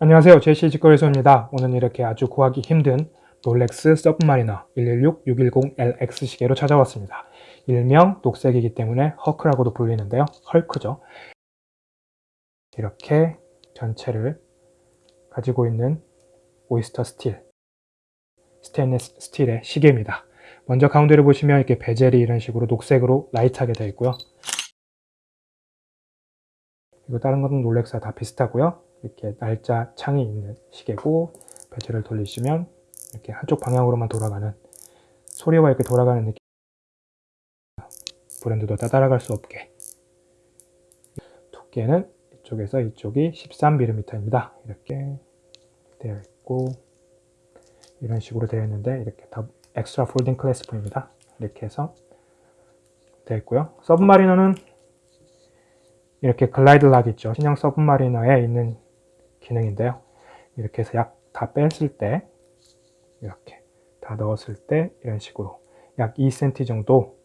안녕하세요. 제시 직거래소입니다. 오늘 이렇게 아주 구하기 힘든 롤렉스 서브마리너 116-610LX 시계로 찾아왔습니다. 일명 녹색이기 때문에 허크라고도 불리는데요. 헐크죠. 이렇게 전체를 가지고 있는 오이스터 스틸 스테인리스 스틸의 시계입니다. 먼저 가운데를 보시면 이렇게 베젤이 이런 식으로 녹색으로 light하게 되어 있고요. 그리고 다른 것은 롤렉스와 다 비슷하고요 이렇게 날짜 창이 있는 시계고 베젤을 돌리시면 이렇게 한쪽 방향으로만 돌아가는 소리와 이렇게 돌아가는 느낌. 브랜드도 다 따라갈 수 없게. 두께는 이쪽에서 이쪽이 13mm입니다. 이렇게 되어 있고 이런 식으로 되어 있는데 이렇게 다 extra folding clasp입니다. 이렇게 해서 되어 있고요. 서브마리너는 이렇게 Glidelock 있죠. 신형 서브마리너에 있는 기능인데요. 이렇게 해서 약 다 뺐을 때 이렇게 다 넣었을 때 이런 식으로 약 2cm 정도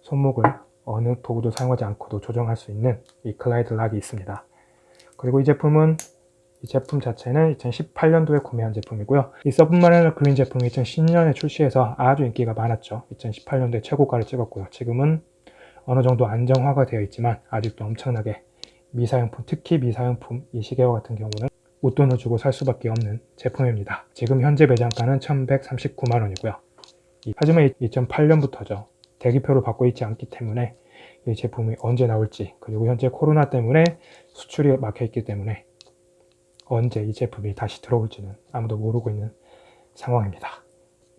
손목을 어느 도구도 사용하지 않고도 조정할 수 있는 이 Glidelock이 있습니다. 그리고 이 제품은 이 제품 자체는 2018년도에 구매한 제품이고요. 이 서브마리너 그린 제품이 2010년에 출시해서 아주 인기가 많았죠. 2018년도에 최고가를 찍었고요. 지금은 어느 정도 안정화가 되어 있지만 아직도 엄청나게 미사용품, 특히 미사용품 이 시계와 같은 경우는 웃돈을 주고 살 수밖에 없는 제품입니다. 지금 현재 매장가는 1139만원이고요. 하지만 2008년부터죠. 대기표를 받고 있지 않기 때문에 이 제품이 언제 나올지 그리고 현재 코로나 때문에 수출이 막혀 있기 때문에 언제 이 제품이 다시 들어올지는 아무도 모르고 있는 상황입니다.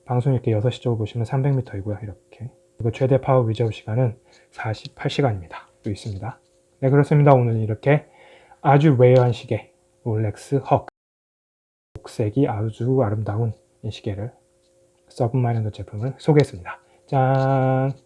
방수 이렇게 6시 쪽으로 보시면 300m이고요. 이렇게 그리고 최대 power reserve 시간은 48시간입니다. 또 있습니다. 네 그렇습니다. 오늘 이렇게 아주 rare한 시계 롤렉스 헉 녹색이 아주 아름다운 이 시계를 서브마리너 제품을 소개했습니다. 짠!